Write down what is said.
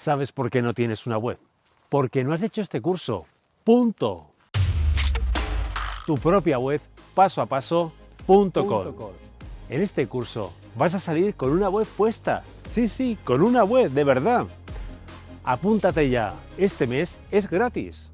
¿Sabes por qué no tienes una web? Porque no has hecho este curso. Punto. Tu propia web paso a paso. En este curso vas a salir con una web puesta. Sí, sí, con una web de verdad. Apúntate ya. Este mes es gratis.